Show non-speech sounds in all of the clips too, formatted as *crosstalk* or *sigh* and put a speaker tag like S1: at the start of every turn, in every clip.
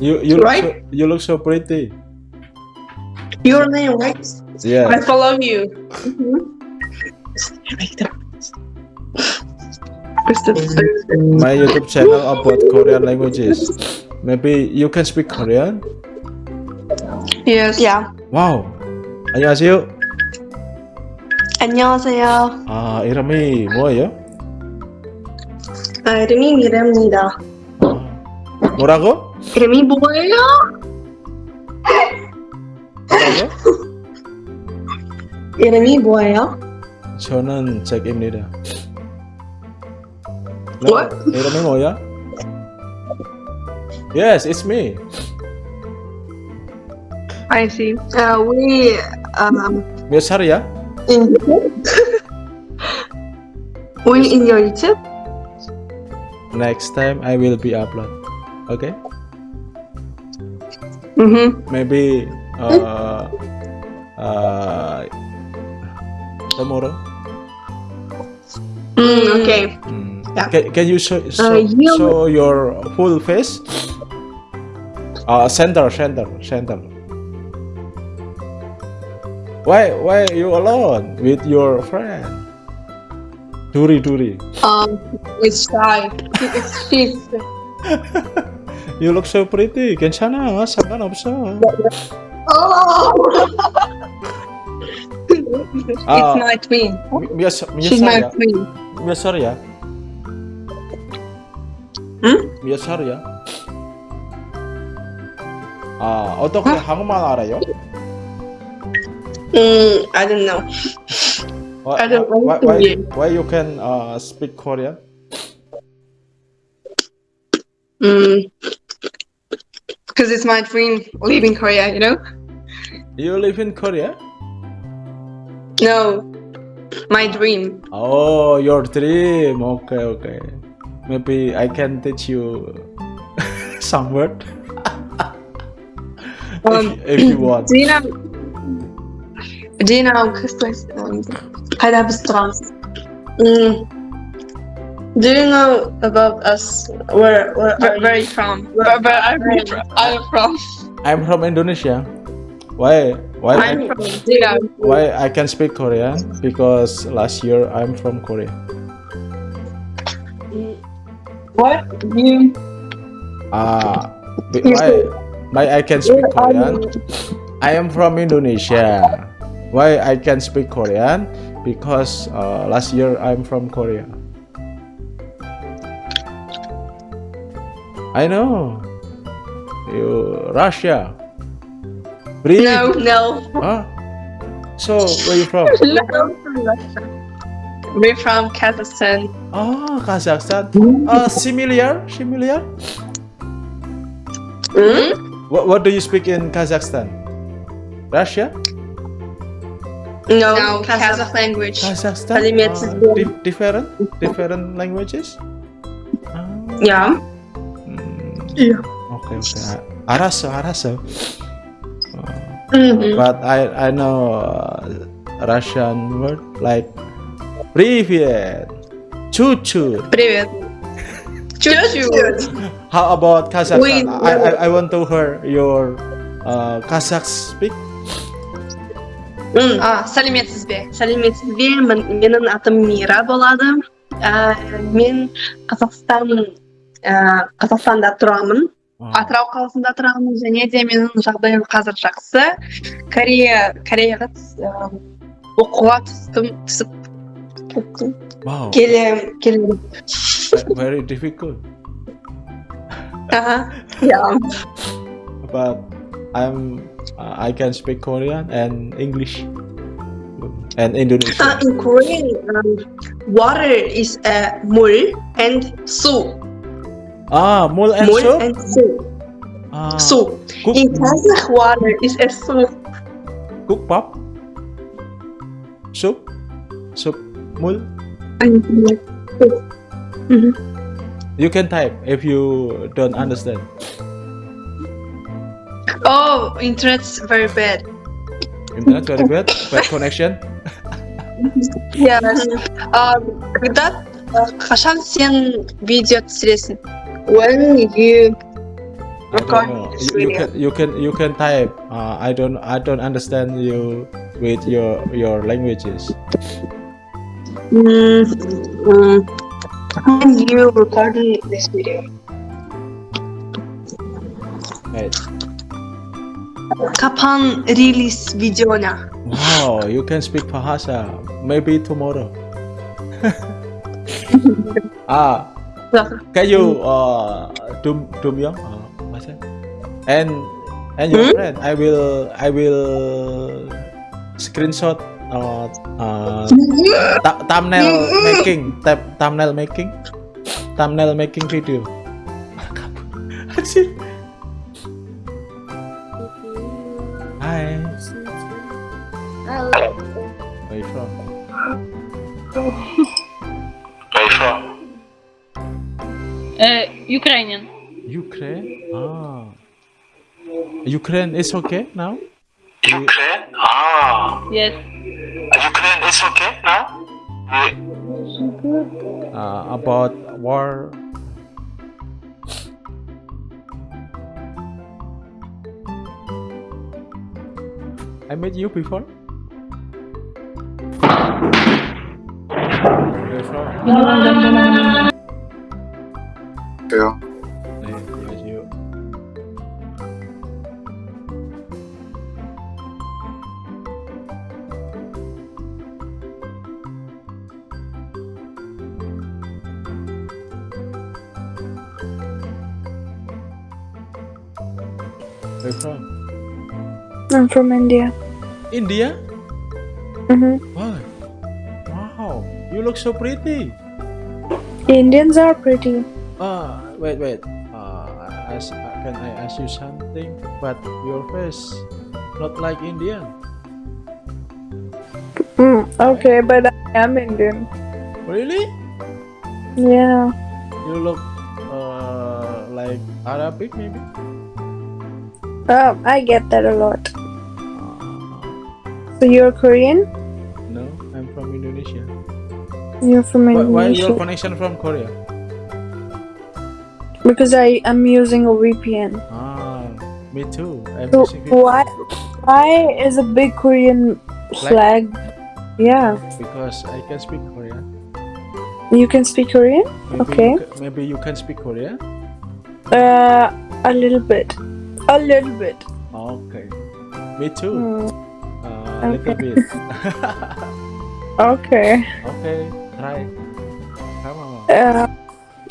S1: You you look
S2: Right?
S1: so, you look so pretty.
S2: Your name, right?
S1: Yeah.
S2: I follow you.
S1: My YouTube channel about Korean languages. Maybe you can speak Korean?
S2: Yes.
S3: Yeah.
S1: Wow. 안녕하세요.
S3: 안녕하세요.
S1: 아, 이름이 뭐예요?
S2: 아, 이름이 미래입니다.
S1: 아, 뭐라고?
S2: 이름이 뭐예요?
S1: 뭐라고?
S2: 이름이 뭐예요?
S1: 저는 잭입니다. No,
S2: What?
S1: 이름이 뭐야? Yes, it's me.
S2: I see. Uh, we um
S1: 몇 살이야?
S2: in we in your YouTube.
S1: Next time I will be upload. Okay?
S2: Mm-hmm.
S1: Maybe uh, uh, tomorrow.
S2: Mm, okay.
S1: Hmm.
S2: Yeah.
S1: Can, can you show, show,
S2: you-
S1: show your full face? Uh, center, center, center. Why, why you alone with your friend? Duri, Duri.
S2: Um, it's shy. It's she's *laughs*
S1: You look so pretty. 괜찮아. 상관없어.
S2: oh.
S1: 아,
S2: it's my twin.
S1: 몇, 살- 몇
S2: She's my
S1: 살이야?
S2: twin.
S1: 몇 살이야?
S2: 응?
S1: 몇 살이야? 아, 어떻게 한국말 알아요?
S2: Mm, I don't know.
S1: Why,
S2: I don't
S1: why,
S2: want to
S1: why,
S2: be.
S1: why you can uh, speak Korean?
S2: Mm. because it's my dream leaving Korea, you know?
S1: You live in Korea?
S2: No, my dream.
S1: Oh, your dream. Okay, okay. Maybe I can teach you *laughs* some word. *laughs*
S2: um,
S1: if, if, you want.
S2: Do you know? Do you know? Because I have stress. Mm. Do you know about us? Where where are
S3: Where, where are
S2: you?
S3: you from? Where, where are you from? I'm from.
S1: I'm from Indonesia. Why? Why?
S2: I'm
S1: I,
S2: from. Do
S1: why I can speak Korean? Because last year I'm from Korea.
S2: What? You?
S1: Ah, be- why? Why I can speak Korean? I am from Indonesia. Why I can speak Korean? Because uh, last year I'm from Korea. I know. You Russia. Breathe.
S2: No, no.
S1: Huh? So where you from? *laughs*
S2: no. We're from Kazakhstan.
S1: Oh, Kazakhstan. Uh, similar, similar.
S2: Mm?
S1: What, what do you speak in Kazakhstan? Russia?
S2: No,
S3: No,
S2: Kazakh
S3: Kazakh
S2: language.
S1: Kazakhstan? Uh, di- different? Different languages? Ah,
S2: Yeah. Yeah.
S1: Okay, okay. I, I Araso, Araso. Uh, mm
S2: -hmm.
S1: But I I know uh, Russian word like привет, чу-чу.
S2: Привет. Чу-чу.
S1: How about
S2: Kazakh?
S1: I, I I want to hear your uh, Kazakh speak.
S3: а
S2: сәлеметсізбе сәлеметсізбе менің атым мира болады мен қазақстан қазақстанда тұрамын
S1: Uh,
S3: атырау қаласында тұрамын және де менің жағдайым қазір жақсы корея кореяға түс- ә, оқуға түстім түсіп кеттім
S1: wow,
S2: келем келем
S1: very difficult.
S2: аха иә
S1: But I'm uh, I can speak Korean and English and
S2: Uh,
S1: Indonesian.
S2: in Korean um, water is uh, 물 and 수
S1: Ah, mol and
S2: mol
S1: soup?
S2: And soup.
S1: Ah.
S2: Soup.
S1: Cook
S2: in Kazakhwana, *laughs* it's a soup.
S1: Cook pop? Soup? Soup. Mul?
S2: Soup. Mm-hmm.
S1: You can type if you don't understand.
S3: Oh, internet's very bad.
S1: Internet's very bad? bad connection? *laughs*
S3: yes. Um, когда, қашан сен видео түсіресің?
S2: When you
S1: I don't
S2: recording
S1: know.
S2: this
S1: You, can you can you can type. Uh, I don't I don't understand you with your your languages.
S2: Mm, mm, when you recording this video?
S1: Wait.
S2: Kapan rilis videonya?
S1: Wow, you can speak Bahasa. Maybe tomorrow. *laughs* ah, *laughs* can you uh dum dum yang uh, masa? And and your
S2: Hmm?
S1: friend, I will I will screenshot uh, uh th- thumbnail making thumbnail making thumbnail making video.
S3: Ukrainian.
S1: Ukraine? Ah. Ukraine is okay now?
S4: Ukraine? Ah,
S3: Yes.
S4: Ukraine is okay now? We-
S1: Uh, about war. I met you before? 갈게요. Where from?
S5: I'm from India.
S1: India?
S5: Mm-hmm.
S1: Wow. Wow. You look so pretty.
S5: Indians are pretty.
S1: Ah, wait, wait. Uh, I, ask- can I ask you something? But your face not like Indian.
S5: Mm, okay, but I am Indian.
S1: Really?
S5: Yeah.
S1: You look uh, like Arabic maybe?
S5: Um, I get that a lot. So you're Korean?
S1: no, I'm from Indonesia.
S5: You're from
S1: Indonesia. Why,
S5: why
S1: your connection from Korea?
S5: Because I am using a VPN.
S1: Ah, me too. I'm
S5: So
S1: using VPN
S5: why why is a big Korean flag? Yeah.
S1: because I can speak Korean.
S5: You can speak Korean?
S1: Maybe
S5: Okay.
S1: You maybe you can speak Korean.
S5: Uh, a little bit. A little bit.
S1: Okay. Me too.
S5: Hmm.
S1: Uh, a little bit. *laughs*
S5: Okay.
S1: okay, try. Come on.
S5: Uh,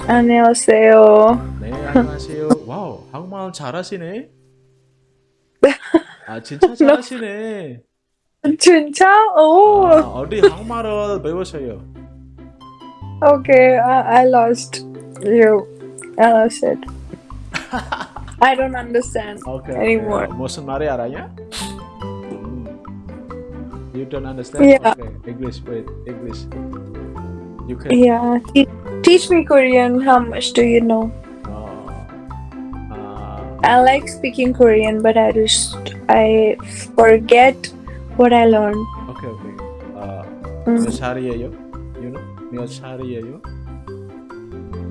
S5: 안녕하세요.
S1: 네, 안녕하세요. 와우, 한국말 잘하시네. 아, 진짜 잘하시네.
S5: 진짜? Oh.
S1: 아, 어디 한국말을 배우세요?
S5: Okay, I, I lost you. I lost it. I don't understand
S1: 오케이.
S5: anymore.
S1: 오케이. 무슨 말이 알아요? 음. You don't understand?
S5: Yeah.
S1: Okay. English, wait, English. You can.
S5: Yeah, Teach me Korean. How much do you know?
S1: Uh, uh,
S5: I like speaking Korean, but I just I forget what I learned.
S1: Okay, okay. Uh,
S5: mm.
S1: Yo, you know, Myochariyeyo.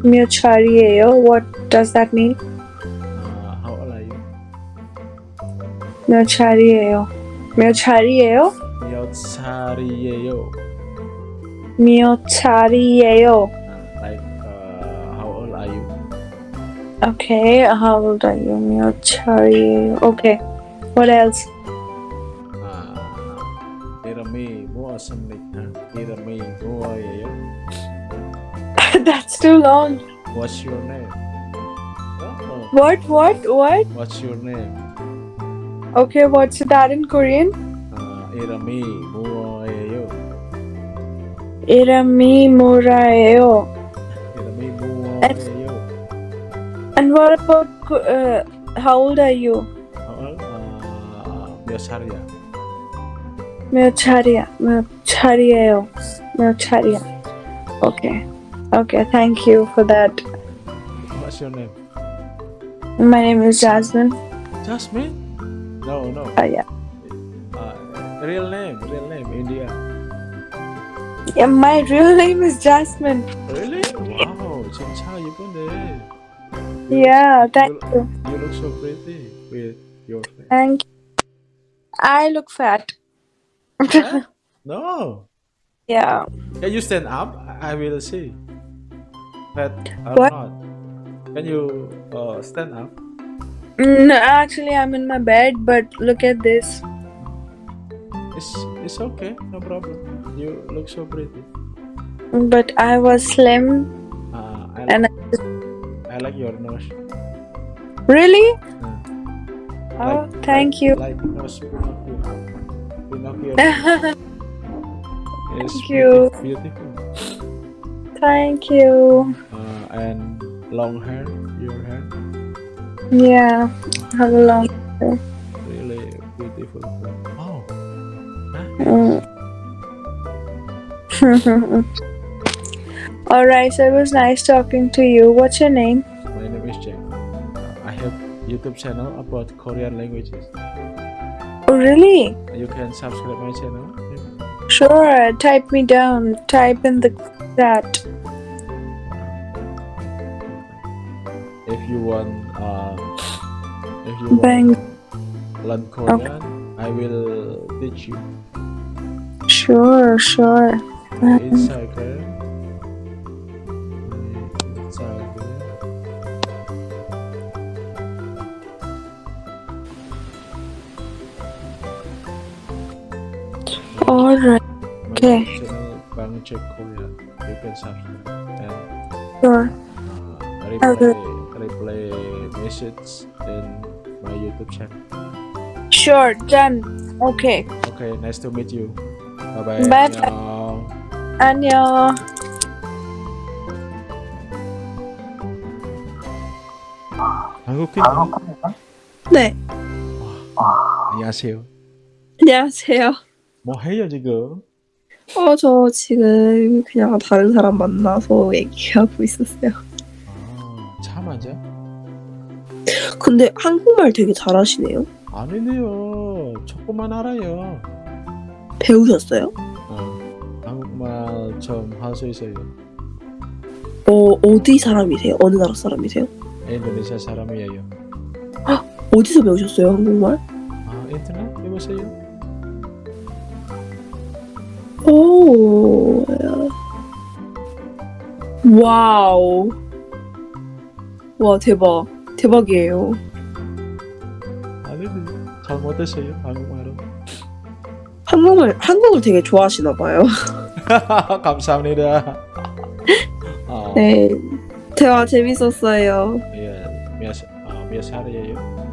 S5: Myochariyeyo. What does that mean?
S1: Uh, how old are you? Myochariyeyo. Myochariyeyo.
S5: Myochariyeyo.
S1: Myochariyeyo like uh, how old are you
S5: okay how old are you Miochari okay what else
S1: Irami Boa Samlikta Irami Boa
S5: That's too long
S1: What's your name? Oh.
S5: What what what?
S1: What's your name?
S5: Okay, what's that in Korean?
S1: Irami Moraeo.
S5: Irami Moraeo
S1: 이름이 뭐예요?
S5: And what about Ko- uh, how old are you?
S1: How old? 아, 몇 살이야?
S5: Myocharia. Myocharieo. Myocharia. Okay. Okay, thank you for that.
S1: What's your name?
S5: My name is Jasmine.
S1: Jasmine? No, no.
S5: Uh, yeah.
S1: Uh, real name, real name, India.
S5: yeah. My real name is Jasmine.
S1: Really? Wow, 진짜 예쁜데.
S5: Yeah, thank you.
S1: You look so pretty with your face.
S5: Thank you. I look fat. *laughs*
S1: Huh? No.
S5: Yeah.
S1: Can you stand up? I I will see. Fat or
S5: What?
S1: not? Can you uh, stand up?
S5: No, actually, I'm in my bed, but look at this.
S1: It's it's okay, no problem. You look so pretty.
S5: But I was slim,
S1: I
S5: and
S1: like, I like your nose.
S5: really?
S1: Uh,
S5: Oh,
S1: like-
S5: thank
S1: like-
S5: you.
S1: Like nose Pinocchio. Pinocchio. *laughs* is
S5: Thank you.
S1: Beautiful.
S5: Thank you.
S1: Uh, and long hair. Your hair
S5: Yeah, have a long. Hair.
S1: Really beautiful. Oh,
S5: Mm. *laughs* All right, so it was nice talking to you. What's your name?
S1: my name is Jack. I have YouTube channel about Korean languages.
S5: Oh, really?
S1: You can subscribe my channel.
S5: Sure. Type me down. Type in the chat.
S1: If you want, uh, if you want
S5: Bang.
S1: learn Korean, I will teach you.
S5: Sure, sure. All right.
S1: My
S5: Okay.
S1: channel Bang Jack Korean. You can subscribe and
S5: Sure.
S1: uh, reply reply message in my YouTube channel.
S5: Sure. Done. Okay.
S1: Okay, nice to meet you. Bye bye.
S5: Bye. 안녕.
S1: 한국인
S5: 네.
S1: 안녕하세요.
S6: 안녕하세요.
S1: 뭐 해요 지금?
S6: 어, 저 지금 그냥 다른 사람 만나서 얘기하고 있었어요.
S1: 아, 차 맞아?
S6: 근데 한국말 되게 잘하시네요.
S1: 아니네요. 조금만 알아요.
S6: 배우셨어요?
S1: 어, 한국말 좀할수 있어요.
S6: 어, 어디 사람이세요? 어느 나라 사람이세요?
S1: 인도네시아 사람이에요.
S6: 어디서 배우셨어요, 한국말?
S1: 아, 인터넷 해보세요.
S6: 오, 와우. 와, 대박. 대박이에요.
S1: 아니네. 잘못했어요. 한국말은.
S6: 한국말, 한국을 되게 좋아하시나 봐요. *laughs* *laughs*
S1: 감사합니다. 아,
S6: 네. 대화 재밌었어요.
S1: 예, 몇, 아, 몇 살이에요?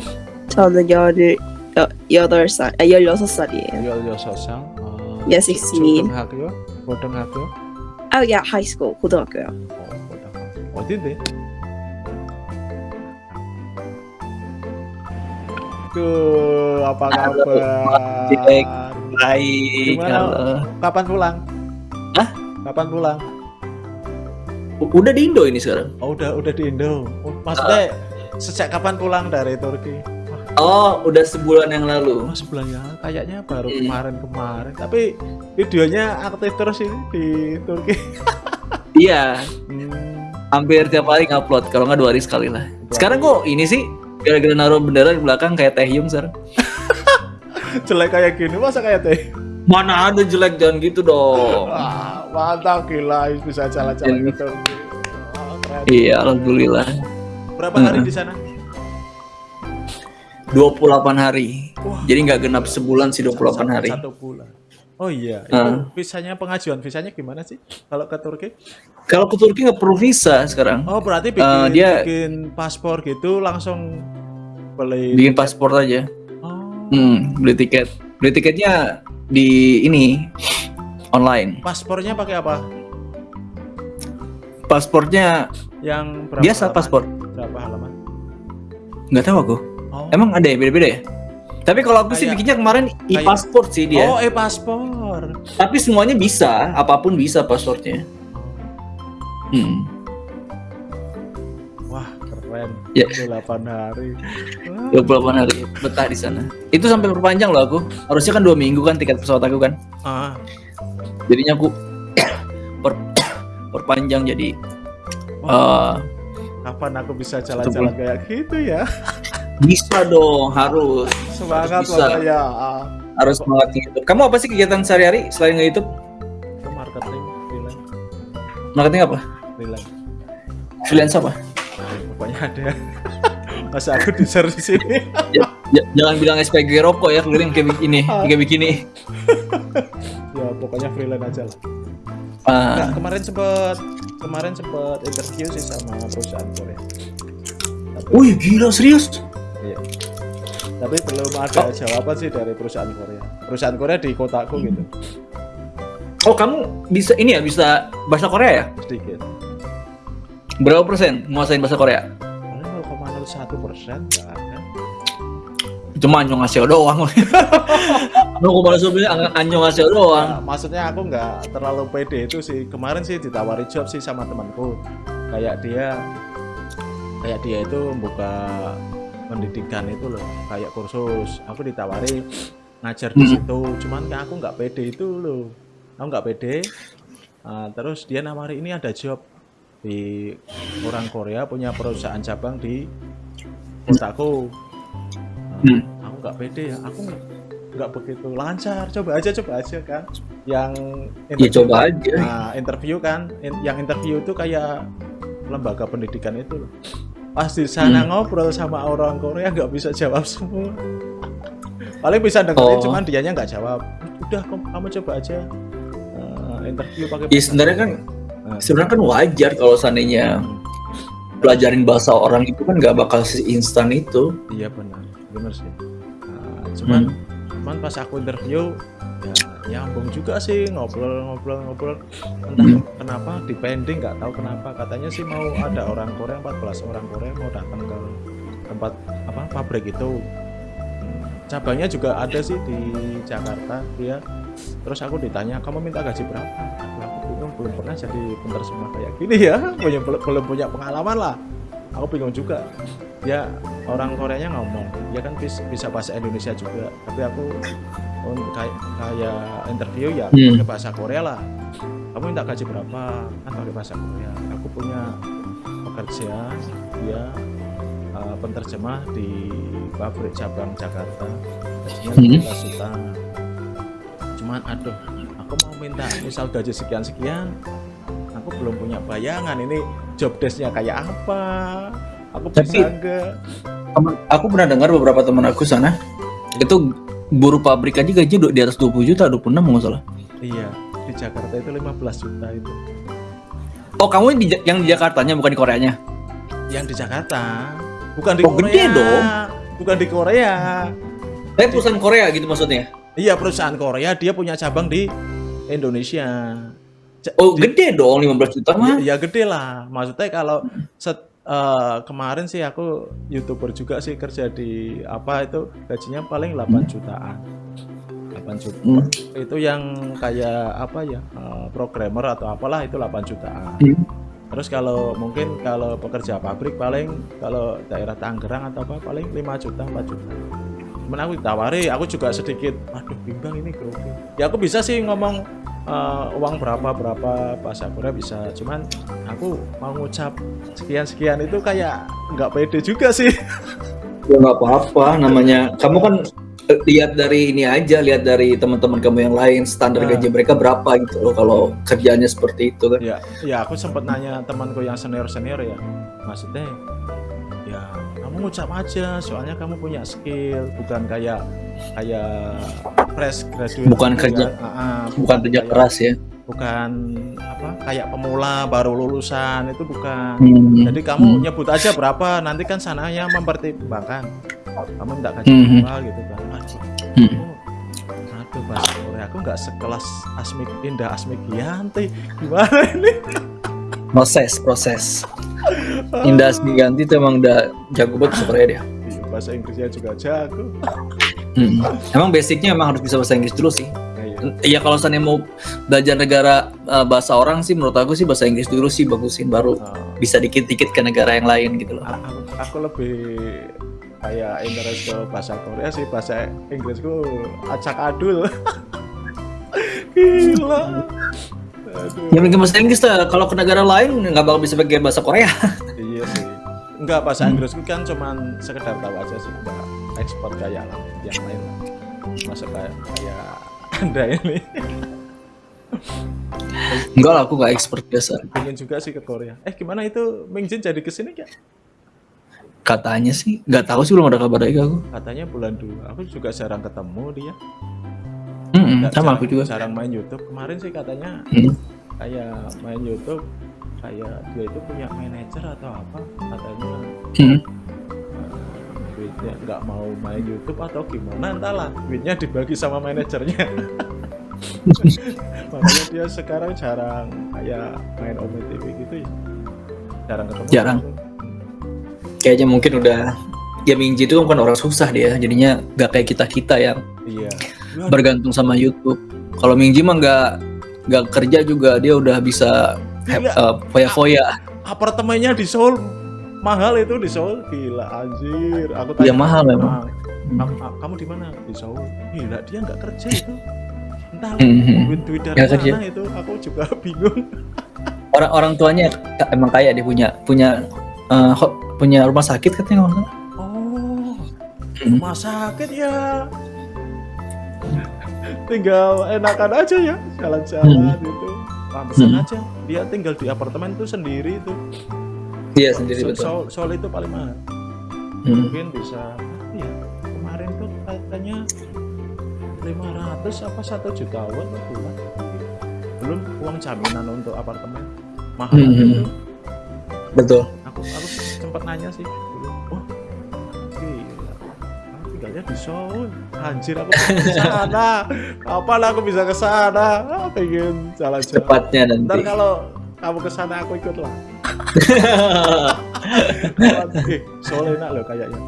S6: 저는 열을, 여, 여덟 살, 아, 열여섯 살이에요.
S1: 16살? 아,
S6: Yes, sixteen.
S1: 초등학교? 고등학교?
S6: 아, 야, 하이스쿨, 고등학교요.
S1: 어, 고등학교. 어딘데? 그 apa kabar?
S7: Jack. Baik.
S1: Gimana?
S7: halo.
S1: Kapan pulang?
S7: Hah?
S1: Kapan pulang?
S7: Udah di Indo ini sekarang.
S1: Oh, udah udah di Indo. Oh, Maksudnya sejak kapan pulang dari Turki?
S7: Oh, udah sebulan yang lalu.
S1: Oh, sebulan ya. Kayaknya baru
S7: Iya.
S1: kemarin-kemarin. Tapi videonya aktif terus ini di Turki. *laughs*
S7: Iya,
S1: Hmm,
S7: hampir tiap hari ngupload. Kalau nggak dua hari sekali lah. Sekarang kok ini sih gara-gara naruh bendera di belakang kayak Taehyung sekarang. *laughs*
S1: jelek kayak gini masa kayak teh?
S7: Mana ada jelek jangan gitu dong. *laughs*
S1: Wah, mantap gila bisa jalan-jalan Turki. Wah, keren.
S7: Iya, alhamdulillah.
S1: Berapa hari di sana?
S7: 28 hari.
S1: Wah.
S7: Jadi nggak genap sebulan sih 28 hari.
S1: Satu bulan. Oh iya, itu
S7: Ah.
S1: visanya pengajuan visanya gimana sih kalau ke Turki?
S7: Kalau ke Turki nggak perlu visa sekarang.
S1: Oh berarti bikin,
S7: Eh, dia-
S1: bikin paspor gitu langsung beli
S7: Bikin paspor aja.
S1: Oh,
S7: Hmm, beli tiket. Beli tiketnya di ini online.
S1: paspornya pakai apa?
S7: Paspornya
S1: Yang berapa
S7: biasa
S1: halaman?
S7: paspor.
S1: Berapa halaman?
S7: Nggak tahu aku.
S1: Oh,
S7: Emang ada ya beda-beda ya? Tapi kalau aku sih
S1: Kayak-
S7: bikinnya kemarin e-paspor sih dia.
S1: oh, paspor.
S7: Tapi semuanya bisa, apa pun bisa pasportnya. Hmm.
S1: Wah, keren.
S7: Ya.
S1: 8 hari. Wah.
S7: 28 hari betah di sana. Itu sampai perpanjang loh aku. Harusnya kan dua minggu kan tiket pesawat aku kan.
S1: Ah,
S7: Jadinya aku *coughs* per- *coughs* perpanjang jadi
S1: Wah.
S7: eh,
S1: kapan aku bisa jalan-jalan kayak gitu ya *laughs*
S7: Bisa dong, harus.
S1: semangat
S7: Bisa.
S1: pokoknya Ah,
S7: Harus semangat YouTube. Kamu apa sih kegiatan sehari-hari selain nge-YouTube?
S1: itu marketing freelance
S7: Marketing apa?
S1: freelance
S7: Freelance apa?
S1: Nah, pokoknya ada *laughs* masa aku di share di sini
S7: Ja- jangan bilang SPG rokok ya, keliling kayak begini, kayak begini. *laughs*
S1: ya pokoknya freelance aja lah
S7: Ah,
S1: Nggak, kemarin sempet kemarin sempet interview sih sama perusahaan Korea tapi,
S7: wih gila serius?
S1: Tapi belum ada jawaban sih dari perusahaan Korea perusahaan Korea di kotaku gitu
S7: Oh kamu bisa ini ya bisa bahasa Korea ya?
S1: sedikit
S7: Berapa persen menguasain bahasa Korea?
S1: 0,01 persen
S7: Cuma anyong ngasih doang. Lu kok malah bilang anyong ngasih doang.
S1: Nah, maksudnya aku nggak terlalu pede itu sih kemarin sih ditawari job sih sama temanku kayak dia kayak dia itu membuka pendidikan itu loh kayak kursus. Aku ditawari ngajar di
S7: Hmm.
S1: situ cuman kan aku nggak pede itu loh. Aku nggak pede. Ah, terus dia nawari ini ada job di orang Korea punya perusahaan cabang di kotaku.
S7: Hmm.
S1: aku nggak pede ya. Aku nggak begitu. Lancar coba aja coba aja kan. Yang
S7: Ya coba aja.
S1: Nah, interview kan, in- yang interview itu kayak lembaga pendidikan itu loh. Pas di sana
S7: Hmm.
S1: ngobrol sama orang Korea nggak bisa jawab semua. Paling bisa dengerin,
S7: Oh.
S1: cuman dianya nggak jawab. Udah, kamu, coba aja eh, interview pakai.
S7: Ya
S1: bahasa
S7: sebenarnya kan
S1: Nah,
S7: sebenarnya kan wajar kalau seandainya pelajarin bahasa orang itu kan nggak bakal instan itu.
S1: Iya benar, benar sih. Nah, cuman,
S7: Hmm.
S1: Cuman pas aku interview ya nyambung juga sih ngobrol-ngobrol-ngobrol. Entah kenapa di pending nggak tahu kenapa katanya sih mau ada orang Korea 14 orang Korea mau datang ke tempat apa pabrik itu. Hmm, Cabangnya juga ada sih di Jakarta dia. Terus aku ditanya kamu minta gaji berapa? Aku, bingung belum pernah jadi penerjemah kayak gini ya, *laughs* punya belum punya pengalaman lah. Aku bingung juga ya orang Koreanya ngomong. Ya kan bis- bisa bahasa Indonesia juga. Tapi aku untuk kayak kayak interview ya
S7: Hmm.
S1: pakai bahasa Korea lah. Kamu minta gaji berapa? Kan pakai bahasa Korea. Aku punya pekerja dia uh, penerjemah di pabrik cabang Jakarta. Gajinya
S7: Hmm.
S1: 15 juta. Cuman aduh aku mau minta misal gaji sekian sekian aku belum punya bayangan ini job desknya kayak apa aku
S7: Tapi- Aku pernah dengar beberapa teman aku sana itu buruh pabrik aja gaji udah di atas 20 juta, 26 nggak salah.
S1: Iya, di Jakarta itu 15 juta itu.
S7: Oh kamu di, yang di Jakartanya bukan di Koreanya?
S1: Yang di Jakarta, bukan di
S7: Oh,
S1: Korea.
S7: gede dong.
S1: Bukan di Korea.
S7: Tapi perusahaan Korea gitu maksudnya?
S1: Iya, perusahaan Korea dia punya cabang di Indonesia.
S7: Oh
S1: di-
S7: gede dong 15 juta mah.
S1: Ya, ya gede lah. Maksudnya kalau set, eh, kemarin sih aku youtuber juga sih kerja di apa itu gajinya paling 8 jutaan. 8 juta.
S7: Hmm.
S1: Itu yang kayak apa ya eh, programmer atau apalah itu 8 jutaan.
S7: Hmm.
S1: Terus kalau mungkin kalau pekerja pabrik paling kalau daerah Tangerang atau apa paling 5 juta 4 juta. Cuman aku ditawari, aku juga sedikit, aduh bimbang ini grogi. Ya aku bisa sih ngomong eh, uang berapa berapa bahasa Korea bisa. Cuman aku mau ngucap sekian sekian itu kayak nggak pede juga sih.
S7: Ya nggak apa-apa, namanya kamu kan eh, lihat dari ini aja, lihat dari teman-teman kamu yang lain standar
S1: Nah.
S7: gaji mereka berapa gitu loh kalau kerjanya seperti itu kan.
S1: ya, ya aku sempat nanya temanku yang senior senior ya, maksudnya ya kamu ngucap aja, soalnya kamu punya skill, bukan kayak kayak fresh graduate.
S7: Bukan kerja-.
S1: Ah, ah,
S7: Bukan kerja
S1: kayak-
S7: keras ya.
S1: bukan apa kayak pemula baru lulusan itu bukan.
S7: Hmm.
S1: Jadi kamu
S7: Hmm.
S1: nyebut aja berapa, nanti kan sananya mempertimbangkan. Kamu gaji
S7: Mhm.
S1: berapa gitu kan. Aduh,
S7: Hmm.
S1: aku- aduh bahasa Korea aku nggak sekelas Asmik Indah Asmik Gianti. Gimana ini?
S7: proses proses Indah Ganti itu emang udah jago banget Korea dia
S1: bahasa Inggrisnya juga jago.
S7: Hmm. emang basicnya emang harus bisa bahasa Inggris dulu sih
S1: iya.
S7: Iya kalau seandainya mau belajar negara eh, bahasa orang sih menurut aku sih bahasa Inggris dulu sih bagusin baru
S1: Ah,
S7: bisa dikit-dikit ke negara yang lain gitu loh
S1: aku, aku lebih kayak interest ke bahasa Korea sih bahasa Inggrisku acak adul. *laughs* Gila. Aduh.
S7: Ya mungkin bahasa Inggris lah kalau ke negara lain nggak bakal bisa pakai bahasa Korea
S1: Iya sih. Enggak bahasa Inggrisku kan cuman sekedar tahu aja sih enggak ekspor kayak lah yang lain lah masuk kayak kayak anda ini
S7: Enggak lah, aku nggak expert biasa.
S1: pengen juga sih ke Korea eh gimana itu Mingjin jadi ke sini ya
S7: Katanya sih, nggak tahu sih belum ada kabar lagi aku.
S1: katanya bulan dua aku juga jarang ketemu dia
S7: Hmm,
S1: Nggak-
S7: sama
S1: jarang-
S7: aku juga.
S1: jarang main YouTube kemarin sih katanya
S7: Hmm.
S1: kayak main YouTube kayak dia itu punya manajer atau apa katanya.
S7: Hmm.
S1: duitnya nggak mau main YouTube atau gimana entahlah. Duitnya dibagi sama manajernya. *laughs* Makanya dia sekarang jarang kayak main Ome TV gitu ya. Jarang ketemu.
S7: Jarang. Kayaknya mungkin udah ya Mingji itu kan bukan orang susah dia, jadinya nggak kayak kita kita yang
S1: iya.
S7: bergantung sama YouTube. Kalau Mingji mah nggak nggak kerja juga. Dia udah bisa
S1: Gila.
S7: uh, foya-foya.
S1: apartemennya di Seoul mahal itu di Seoul gila anjir aku
S7: Iya, mahal memang.
S1: "Mam, kam- kamu di mana di Seoul gila dia nggak kerja itu entah duit duit dari
S7: Nggak kerja.
S1: mana itu aku juga *laughs* bingung
S7: Orang orang tuanya emang kaya dia punya punya uh, punya rumah sakit katanya nggak salah.
S1: oh
S7: Hmm.
S1: rumah sakit ya tinggal enakan aja ya jalan-jalan gitu pantesan
S7: Hmm.
S1: aja dia tinggal di apartemen itu sendiri itu
S7: Iya sendiri betul.
S1: Seoul, Seoul itu paling mahal
S7: Hmm.
S1: mungkin bisa ya kemarin tuh katanya 500 apa satu juta won per bulan belum uang jaminan untuk apartemen mahal
S7: Hmm.
S1: itu
S7: Betul.
S1: aku aku sempat nanya sih tinggalnya di Seoul anjir aku ke sana kapan aku bisa ke sana ah, pengen jalan-jalan
S7: Tepatnya
S1: ntar
S7: nanti.
S1: kalau kamu ke sana aku ikut lah *laughs* eh, Seoul enak loh kayaknya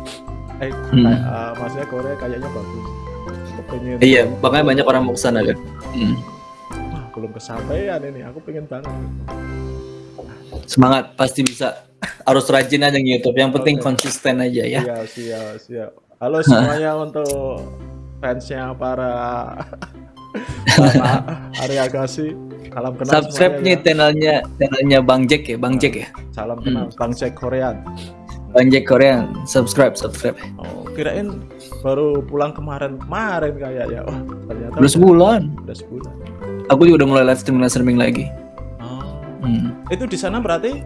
S1: eh
S7: Hmm.
S1: kayak, eh, maksudnya Korea kayaknya bagus pengen
S7: Iya, makanya banyak orang mau ke sana kan. Hmm.
S1: wah belum kesampaian ini aku pengen banget
S7: Semangat, pasti bisa. Harus rajin aja nge-YouTube. Yang penting
S1: Oke.
S7: konsisten aja ya.
S1: siap siap siap halo *laughs* semuanya untuk fansnya para *laughs* Arya Agassi salam kenal
S7: Subscribe nih
S1: ya.
S7: channelnya channelnya Bang Jack ya, Bang Jack ya.
S1: salam kenal Bang Jack Korean
S7: Bang Jack Korean. Subscribe, subscribe.
S1: oh kirain baru pulang kemarin kemarin kayaknya wah ternyata
S7: Udah sebulan.
S1: udah sebulan
S7: Aku juga udah mulai live streaming live streaming lagi.
S1: oh.
S7: Hmm.
S1: itu di sana berarti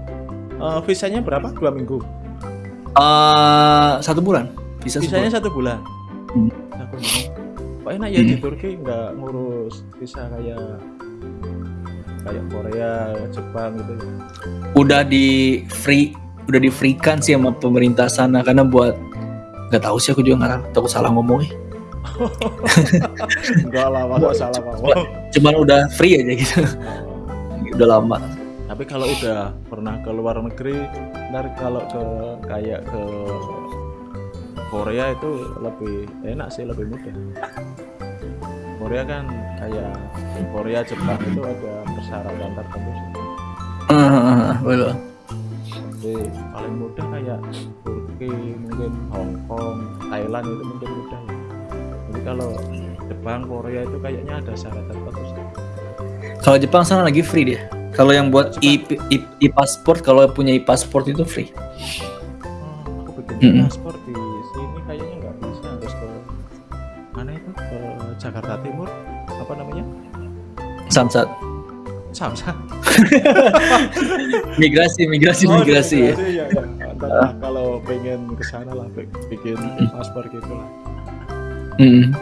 S1: eh, visanya berapa dua minggu
S7: Eh, satu bulan. Bisa sebulan.
S1: satu bulan
S7: Hmm.
S1: kok enak ya di
S7: Hmm.
S1: Turki nggak ngurus visa kayak kayak Korea Jepang gitu ya
S7: Udah di free, udah di free kan sih sama pemerintah sana karena buat nggak tahu sih aku juga nggak tahu takut salah ngomongnya.
S1: enggak *laughs* lah masa salah ngomong
S7: Cuman udah free aja gitu.
S1: Oh.
S7: udah lama.
S1: tapi kalau udah pernah ke luar negeri ntar kalau ke kayak ke Korea itu lebih enak sih lebih mudah Korea kan kayak Korea Jepang itu ada persyaratan tertentu sih *laughs*
S7: Betul.
S1: jadi paling mudah kayak Turki mungkin Hong Kong Thailand itu mungkin mudah ya jadi kalau Jepang Korea itu kayaknya ada syarat tertentu sih
S7: Kalau Jepang sana lagi free dia. Kalau yang buat pasport kalau punya i pasport itu free.
S1: Oh, aku bikin
S7: Mm-mm.
S1: paspor
S7: Samsat.
S1: Samsat *laughs*
S7: Migrasi, migrasi,
S1: Oh,
S7: migrasi ya.
S1: ya, ya. Ntar lah kalau pengen ke sana lah bi- bikin paspor gitu lah
S7: Mm.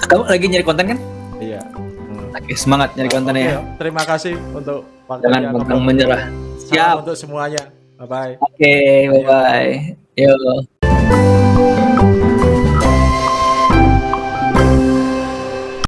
S7: Kamu lagi nyari konten kan?
S1: iya Hmm.
S7: Oke, semangat nyari kontennya ya.
S1: Oke, terima kasih untuk
S7: Jangan
S1: waktunya
S7: pantang
S1: ngobrol.
S7: menyerah.
S1: Salam
S7: Siap.
S1: untuk semuanya bye bye
S7: Oke, bye bye. Yo.